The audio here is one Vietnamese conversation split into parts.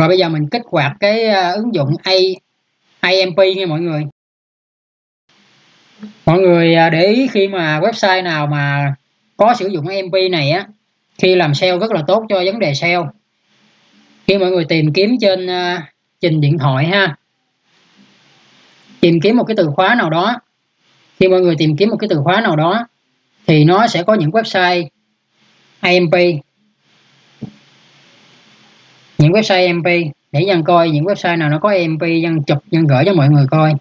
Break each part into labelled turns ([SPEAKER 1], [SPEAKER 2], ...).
[SPEAKER 1] rồi bây giờ mình kích hoạt cái ờ, ứng dụng A AMP nha mọi người. Mọi người ờ, để ý khi mà website nào mà có sử dụng AMP này á khi làm SEO rất là tốt cho vấn đề SEO khi mọi người tìm kiếm trên uh, trình điện thoại ha. Tìm kiếm một cái từ khóa nào đó. Khi mọi người tìm kiếm một cái từ khóa nào đó thì nó sẽ có những website AMP những website mp để dân coi những website nào nó có mp dân chụp, dân gửi cho mọi người coi.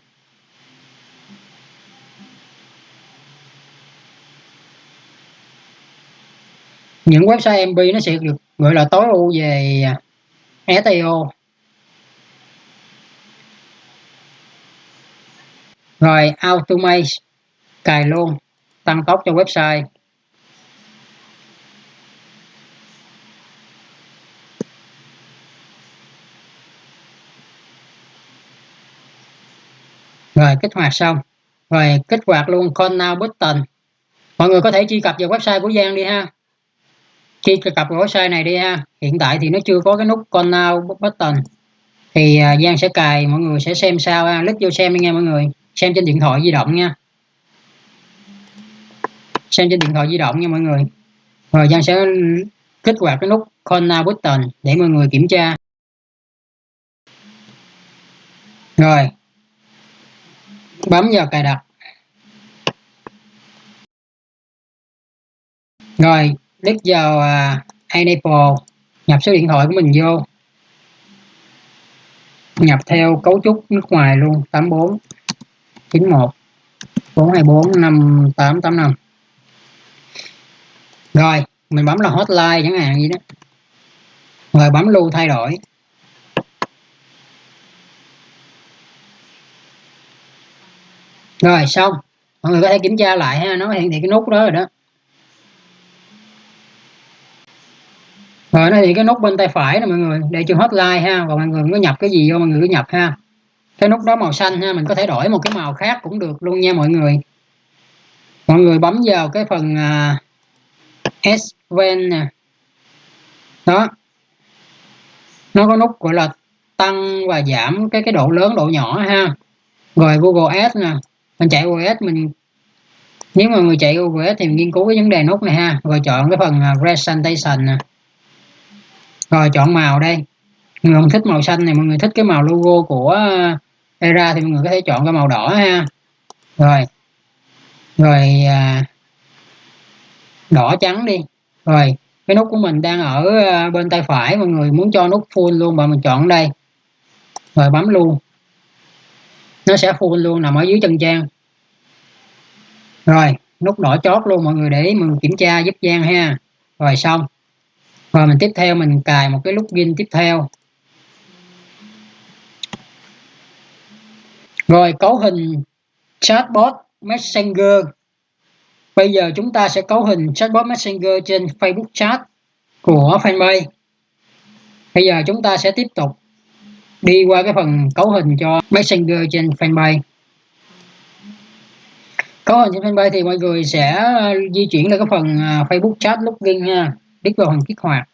[SPEAKER 1] Những website mp nó sẽ được gọi là tối ưu về à, SEO rồi, automate, cài luôn, tăng tốc cho website. Rồi kích hoạt xong. Rồi kích hoạt luôn call now button. Mọi người có thể truy cập vào website của Giang đi ha. Truy cập vào website này đi ha. Hiện tại thì nó chưa có cái nút call now button. Thì uh, Giang sẽ cài mọi người sẽ xem sao ha. Click vô xem đi nghe mọi người. Xem trên điện thoại di động nha. Xem trên điện thoại di động nha mọi người. Rồi Giang sẽ kích hoạt cái nút corner button để mọi người kiểm tra. Rồi bấm vào cài đặt. Rồi click vào uh, enable nhập số điện thoại của mình vô. Nhập theo cấu trúc nước ngoài luôn 84 91 424 5885 rồi mình bấm là hotline chẳng hạn gì đó. Rồi bấm lưu thay đổi. Rồi xong. Mọi người có thể kiểm tra lại ha nó hiện thị cái nút đó rồi đó. Rồi nó thì cái nút bên tay phải nè mọi người để hết hotline ha và mọi người có nhập cái gì vô mọi người cứ nhập ha. Cái nút đó màu xanh ha mình có thể đổi một cái màu khác cũng được luôn nha mọi người. Mọi người bấm vào cái phần uh, s ven nè. Đó. Nó có nút gọi là tăng và giảm cái cái độ lớn độ nhỏ ha. Rồi Google Ads nè mình chạy OS mình nếu mà người chạy OS thì mình nghiên cứu cái vấn đề nút này ha. Rồi chọn cái phần à, presentation nè. Rồi chọn màu đây. Người không thích màu xanh này mọi người thích cái màu logo của era thì mọi người có thể chọn cái màu đỏ ha. Rồi. Rồi à, đỏ trắng đi. Rồi cái nút của mình đang ở à, bên tay phải mọi người muốn cho nút full luôn mà mình chọn đây. Rồi bấm luôn nó sẽ full luôn, nằm ở dưới chân trang rồi, nút đỏ chót luôn, mọi người để mình kiểm tra giúp Giang ha. Rồi, xong. Rồi, mình tiếp theo, mình cài một cái login tiếp theo. Rồi, cấu hình chatbot messenger. Bây giờ chúng ta sẽ cấu hình chatbot messenger trên facebook chat của fanpage. Bây giờ chúng ta sẽ tiếp tục đi qua cái phần cấu hình cho messenger trên fanpage. Cấu hình trên fanpage thì mọi người sẽ ờ, di chuyển lên cái phần ờ, facebook chat login ha. Click vào phần kích hoạt.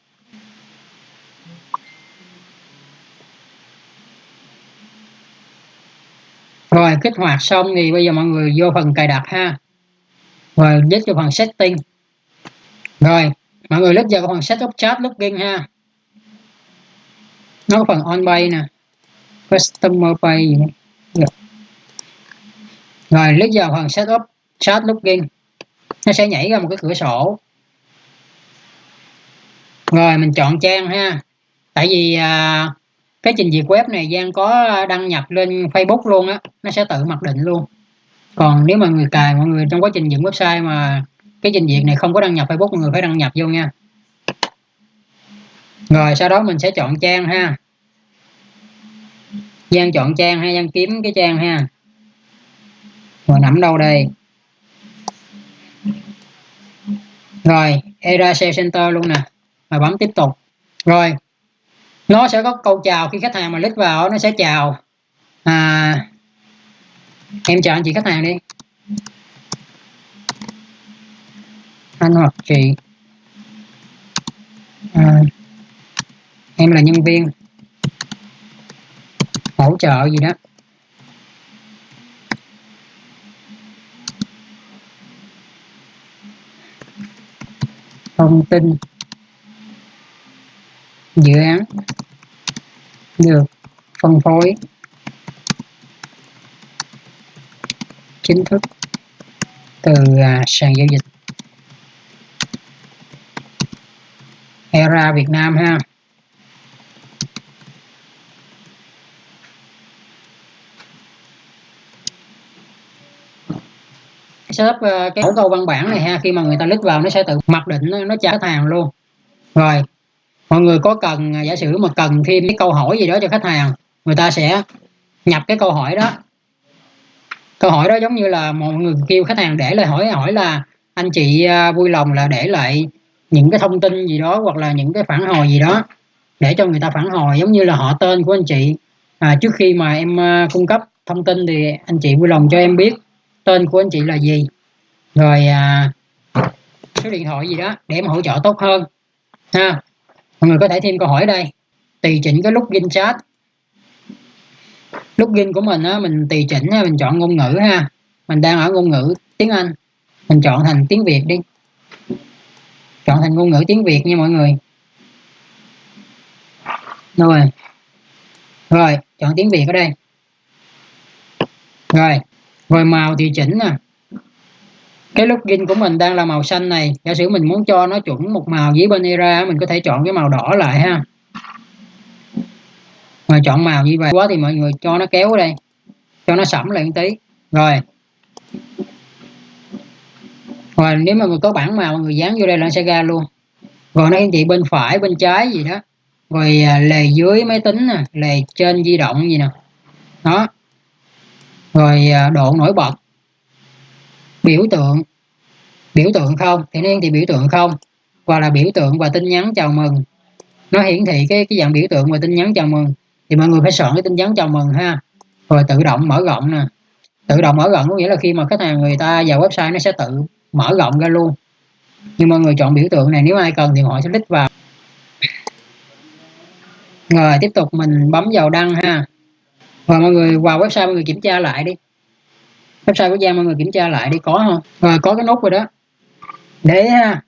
[SPEAKER 1] Rồi, kích hoạt xong thì bây giờ mọi người vô phần cài đặt ha. Rồi nhấn vào phần setting. Rồi, mọi người lướt vào phần setup chat login ha. Nó có phần on bay nè customer pay gì nữa. rồi lúc vào phần setup chat login. Nó sẽ nhảy ra một cái cửa sổ. Rồi mình chọn trang ha. Tại vì à, cái trình duyệt web này Giang có đăng nhập lên Facebook luôn á nó sẽ tự mặc định luôn. Còn nếu mà người cài mọi người trong quá trình dựng website mà cái trình duyệt này không có đăng nhập Facebook mọi người phải đăng nhập vô nha. Rồi sau đó mình sẽ chọn trang ha. Giang chọn trang hay Giang kiếm cái trang ha. Rồi nằm đâu đây? Rồi era sale center luôn nè. Và bấm tiếp tục. Rồi nó sẽ có câu chào khi khách hàng mà click vào nó sẽ chào. À, em chào anh chị khách hàng đi. Anh hoặc chị. À, em là nhân viên hỗ trợ gì đó. Thông tin. Dự án. Được. Phân phối. Chính thức. Từ à, sàn giao dịch. Era Việt Nam ha. Setup uh, cái mẫu câu văn bản này ha khi mà người ta lít vào nó sẽ tự mặc định nó, nó trả khách hàng luôn. Rồi mọi người có cần à, giả sử mà cần thêm cái câu hỏi gì đó cho khách hàng người ta sẽ nhập cái câu hỏi đó. Câu hỏi đó giống như là mọi người kêu khách hàng để lại hỏi hỏi là anh chị à, vui lòng là để lại những cái thông tin gì đó hoặc là những cái phản hồi gì đó để cho người ta phản hồi giống như là họ tên của anh chị. À, trước khi mà em uh, cung cấp thông tin thì anh chị vui lòng cho em biết tên của anh chị là gì? Rồi à, số điện thoại gì đó để em hỗ trợ tốt hơn ha. Mọi người có thể thêm câu hỏi đây. Tùy chỉnh cái login chat. Login của mình á mình tùy chỉnh ha mình chọn ngôn ngữ ha. Mình đang ở ngôn ngữ tiếng Anh. Mình chọn thành tiếng Việt đi. Chọn thành ngôn ngữ tiếng Việt nha mọi người. Rồi. Rồi chọn tiếng Việt ở đây. Rồi rồi màu thì chỉnh nè cái login của mình đang là màu xanh này, giả sử mình muốn cho nó chuẩn một màu với bên era mình có thể chọn cái màu đỏ lại ha. Mà chọn màu như vậy, quá thì mọi người cho nó kéo ở đây, cho nó sẫm lại một tí. Rồi. Rồi nếu mà người có bảng màu người dán vô đây là nó sẽ ra luôn. Rồi nó hiển thị bên phải, bên trái gì đó. Rồi à, lề dưới máy tính nè, lề trên di động gì nè. Đó rồi à, độ nổi bật. Biểu tượng. Biểu tượng không? Thì niên thì biểu tượng không? Hoặc là biểu tượng và tin nhắn chào mừng. Nó hiển thị cái cái dạng biểu tượng và tin nhắn chào mừng. Thì mọi người phải soạn cái tin nhắn chào mừng ha. Rồi tự động mở rộng nè. Tự động mở rộng có nghĩa là khi mà khách hàng người ta vào website nó sẽ tự mở rộng ra luôn. Nhưng mọi người chọn biểu tượng này, nếu ai cần thì họ sẽ click vào. Rồi, tiếp tục mình bấm vào đăng ha và mọi người vào website mọi người kiểm tra lại đi. Website của Giang mọi người kiểm tra lại đi, có không? Rồi có cái nút rồi đó. Để ha.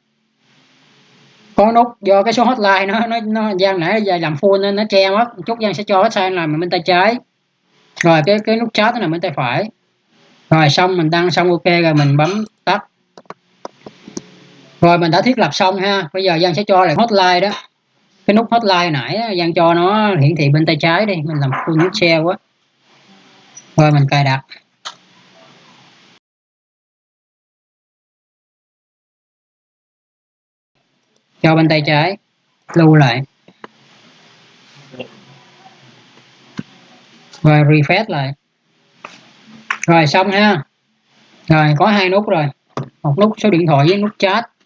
[SPEAKER 1] Có nút do cái số hotline nó nó nó, Giang nãy giờ làm full nên nó che mất. Chút Giang sẽ cho hotline làm bên tay trái. Rồi, cái cái nút chat nó nằm bên tay phải. Rồi, xong mình đăng xong ok rồi mình bấm tắt. Rồi, mình đã thiết lập xong ha. Bây giờ Giang sẽ cho lại hotline đó. Cái nút hotline nãy Giang cho nó hiển thị bên tay trái đi. Mình làm full nút share quá rồi mình cài đặt cho bên tay trái, lưu lại. Rồi refresh lại. Rồi, xong ha. Rồi, có hai nút rồi. Một nút số điện thoại với nút chat.